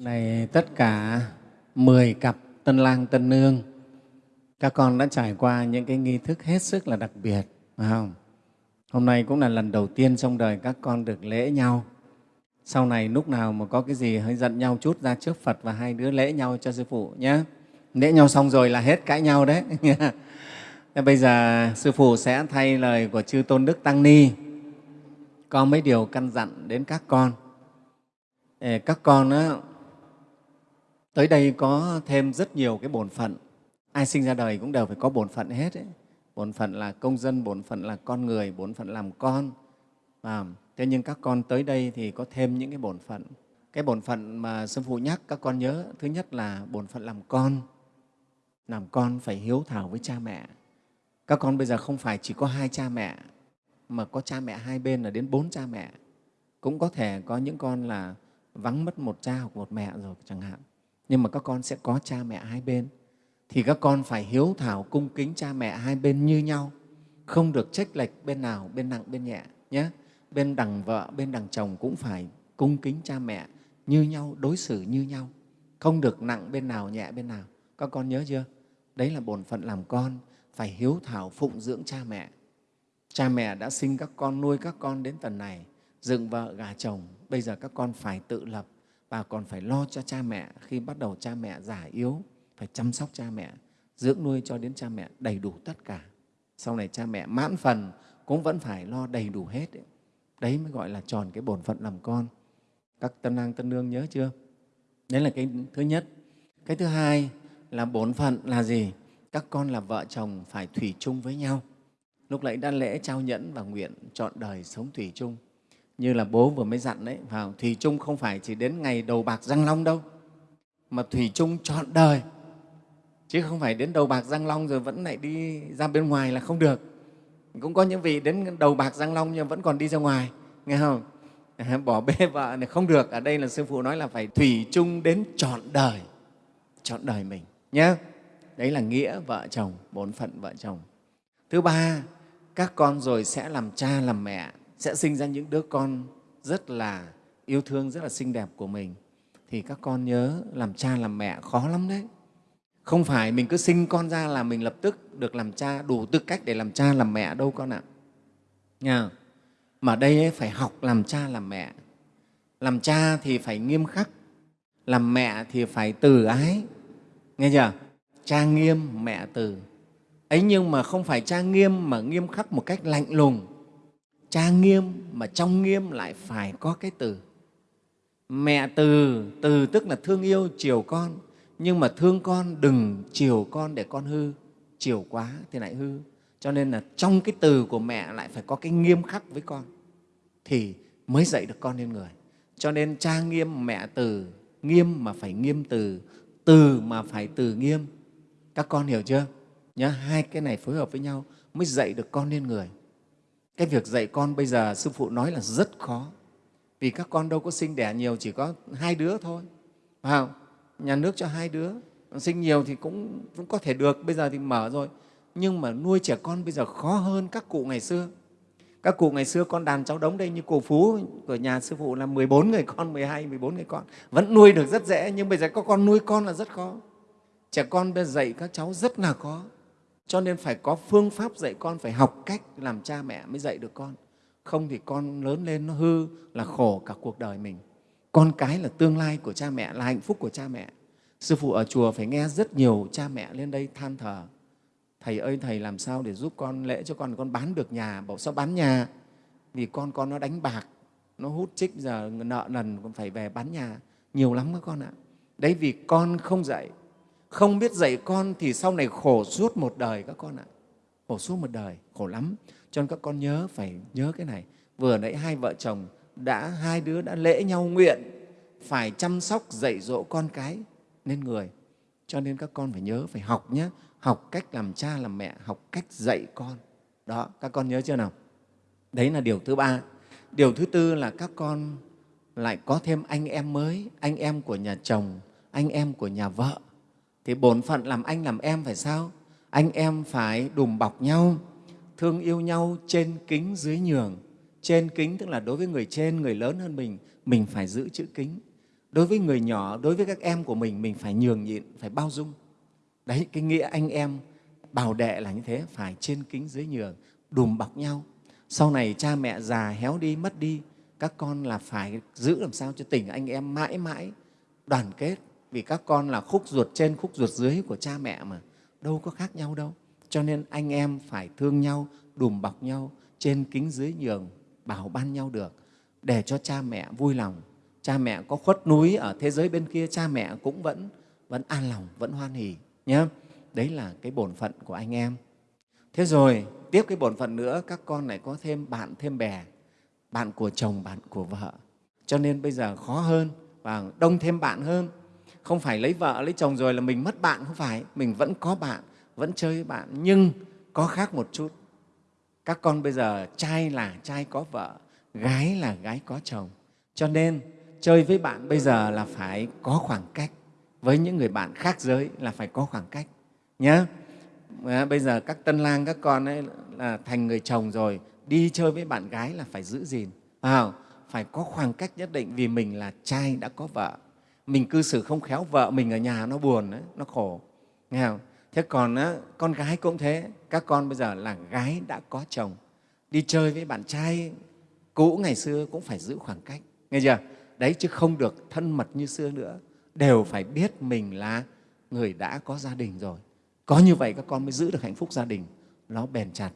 Này tất cả 10 cặp tân lang tân nương, các con đã trải qua những cái nghi thức hết sức là đặc biệt, phải không? Hôm nay cũng là lần đầu tiên trong đời các con được lễ nhau. Sau này lúc nào mà có cái gì hơi giận nhau chút ra trước Phật và hai đứa lễ nhau cho Sư Phụ nhé. Lễ nhau xong rồi là hết cãi nhau đấy. Thế bây giờ Sư Phụ sẽ thay lời của Chư Tôn Đức Tăng Ni có mấy điều căn dặn đến các con. Các con đó tới đây có thêm rất nhiều cái bổn phận. Ai sinh ra đời cũng đều phải có bổn phận hết. Ấy. Bổn phận là công dân, bổn phận là con người, bổn phận làm con. À, thế nhưng các con tới đây thì có thêm những cái bổn phận. Cái bổn phận mà Sư Phụ nhắc các con nhớ, thứ nhất là bổn phận làm con. Làm con phải hiếu thảo với cha mẹ. Các con bây giờ không phải chỉ có hai cha mẹ, mà có cha mẹ hai bên là đến bốn cha mẹ. Cũng có thể có những con là vắng mất một cha hoặc một mẹ rồi chẳng hạn. Nhưng mà các con sẽ có cha mẹ hai bên. Thì các con phải hiếu thảo cung kính cha mẹ hai bên như nhau, không được trách lệch bên nào, bên nặng, bên nhẹ nhé. Bên đằng vợ, bên đằng chồng cũng phải cung kính cha mẹ như nhau, đối xử như nhau, không được nặng bên nào, nhẹ bên nào. Các con nhớ chưa? Đấy là bổn phận làm con, phải hiếu thảo phụng dưỡng cha mẹ. Cha mẹ đã sinh các con, nuôi các con đến tận này, dựng vợ, gà chồng. Bây giờ các con phải tự lập và còn phải lo cho cha mẹ khi bắt đầu cha mẹ già yếu, phải chăm sóc cha mẹ, dưỡng nuôi cho đến cha mẹ đầy đủ tất cả. Sau này cha mẹ mãn phần cũng vẫn phải lo đầy đủ hết. Ấy. Đấy mới gọi là tròn cái bổn phận làm con. Các tân lang tân nương nhớ chưa? Đấy là cái thứ nhất. Cái thứ hai là bổn phận là gì? Các con là vợ chồng phải thủy chung với nhau. Lúc nãy đã lễ trao nhẫn và nguyện chọn đời sống thủy chung. Như là bố vừa mới dặn đấy, vào thủy chung không phải chỉ đến ngày đầu bạc răng long đâu, mà thủy chung chọn đời. Chứ không phải đến đầu bạc răng long rồi vẫn lại đi ra bên ngoài là không được. Cũng có những vị đến đầu bạc răng long nhưng vẫn còn đi ra ngoài, nghe không? Bỏ bê vợ này không được. Ở đây là Sư Phụ nói là phải thủy chung đến chọn đời, chọn đời mình nhé. Đấy là nghĩa vợ chồng, bổn phận vợ chồng. Thứ ba, các con rồi sẽ làm cha, làm mẹ, sẽ sinh ra những đứa con rất là yêu thương, rất là xinh đẹp của mình. Thì các con nhớ làm cha, làm mẹ khó lắm đấy. Không phải mình cứ sinh con ra là mình lập tức được làm cha, đủ tư cách để làm cha, làm mẹ đâu con ạ. Nha. Mà đây ấy, phải học làm cha, làm mẹ. Làm cha thì phải nghiêm khắc, làm mẹ thì phải từ ái. Nghe chưa? Cha nghiêm, mẹ từ ấy nhưng mà không phải cha nghiêm mà nghiêm khắc một cách lạnh lùng cha nghiêm mà trong nghiêm lại phải có cái từ. Mẹ từ từ tức là thương yêu, chiều con. Nhưng mà thương con, đừng chiều con để con hư. Chiều quá thì lại hư. Cho nên là trong cái từ của mẹ lại phải có cái nghiêm khắc với con. Thì mới dạy được con lên người. Cho nên cha nghiêm, mẹ từ. Nghiêm mà phải nghiêm từ. Từ mà phải từ nghiêm. Các con hiểu chưa? Nhớ hai cái này phối hợp với nhau mới dạy được con lên người cái việc dạy con bây giờ sư phụ nói là rất khó. Vì các con đâu có sinh đẻ nhiều chỉ có hai đứa thôi. Phải không? Nhà nước cho hai đứa. Sinh nhiều thì cũng, cũng có thể được bây giờ thì mở rồi. Nhưng mà nuôi trẻ con bây giờ khó hơn các cụ ngày xưa. Các cụ ngày xưa con đàn cháu đống đây như cụ Phú của nhà sư phụ là 14 người con, 12, 14 người con. Vẫn nuôi được rất dễ, nhưng bây giờ có con nuôi con là rất khó. Trẻ con bây giờ dạy các cháu rất là khó cho nên phải có phương pháp dạy con, phải học cách làm cha mẹ mới dạy được con. Không thì con lớn lên nó hư là khổ cả cuộc đời mình. Con cái là tương lai của cha mẹ, là hạnh phúc của cha mẹ. Sư phụ ở chùa phải nghe rất nhiều cha mẹ lên đây than thở. Thầy ơi, thầy làm sao để giúp con, lễ cho con con bán được nhà, bảo sao bán nhà? Vì con con nó đánh bạc, nó hút trích giờ nợ nần còn phải về bán nhà. Nhiều lắm các con ạ. Đấy, vì con không dạy không biết dạy con thì sau này khổ suốt một đời các con ạ. Khổ suốt một đời, khổ lắm. Cho nên các con nhớ, phải nhớ cái này. Vừa nãy hai vợ chồng đã, hai đứa đã lễ nhau nguyện phải chăm sóc, dạy dỗ con cái nên người. Cho nên các con phải nhớ, phải học nhé học cách làm cha, làm mẹ, học cách dạy con. Đó, các con nhớ chưa nào? Đấy là điều thứ ba. Điều thứ tư là các con lại có thêm anh em mới, anh em của nhà chồng, anh em của nhà vợ thì bổn phận làm anh làm em phải sao? Anh em phải đùm bọc nhau, thương yêu nhau trên kính dưới nhường. Trên kính tức là đối với người trên, người lớn hơn mình mình phải giữ chữ kính. Đối với người nhỏ, đối với các em của mình mình phải nhường nhịn, phải bao dung. Đấy, cái nghĩa anh em bảo đệ là như thế, phải trên kính dưới nhường, đùm bọc nhau. Sau này cha mẹ già héo đi, mất đi, các con là phải giữ làm sao cho tình anh em mãi mãi đoàn kết vì các con là khúc ruột trên, khúc ruột dưới của cha mẹ mà. Đâu có khác nhau đâu. Cho nên anh em phải thương nhau, đùm bọc nhau, trên kính dưới nhường, bảo ban nhau được, để cho cha mẹ vui lòng. Cha mẹ có khuất núi ở thế giới bên kia, cha mẹ cũng vẫn vẫn an lòng, vẫn hoan hỉ nhé đấy là cái bổn phận của anh em. Thế rồi, tiếp cái bổn phận nữa, các con lại có thêm bạn, thêm bè, bạn của chồng, bạn của vợ. Cho nên bây giờ khó hơn và đông thêm bạn hơn không phải lấy vợ lấy chồng rồi là mình mất bạn không phải. Mình vẫn có bạn vẫn chơi với bạn nhưng có khác một chút. Các con bây giờ trai là trai có vợ gái là gái có chồng. Cho nên chơi với bạn bây giờ là phải có khoảng cách. Với những người bạn khác giới là phải có khoảng cách nhé ờ, bây giờ các tân lang các con ấy là thành người chồng rồi đi chơi với bạn gái là phải giữ gìn. À, phải có khoảng cách nhất định vì mình là trai đã có vợ mình cư xử không khéo vợ mình ở nhà nó buồn ấy, nó khổ. Nghe không? thế còn á, con gái cũng thế. Các con bây giờ là gái đã có chồng. Đi chơi với bạn trai cũ ngày xưa cũng phải giữ khoảng cách. Nghe chưa? Đấy chứ không được thân mật như xưa nữa. Đều phải biết mình là người đã có gia đình rồi. Có như vậy các con mới giữ được hạnh phúc gia đình. Nó bền chặt.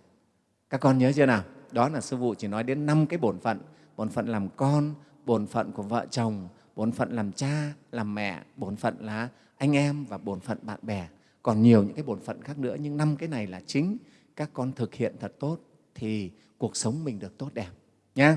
Các con nhớ chưa nào? Đó là sư phụ chỉ nói đến năm cái bổn phận. Bổn phận làm con bổn phận của vợ chồng bổn phận làm cha, làm mẹ, bổn phận là anh em và bổn phận bạn bè. Còn nhiều những cái bổn phận khác nữa, nhưng năm cái này là chính các con thực hiện thật tốt thì cuộc sống mình được tốt đẹp nhé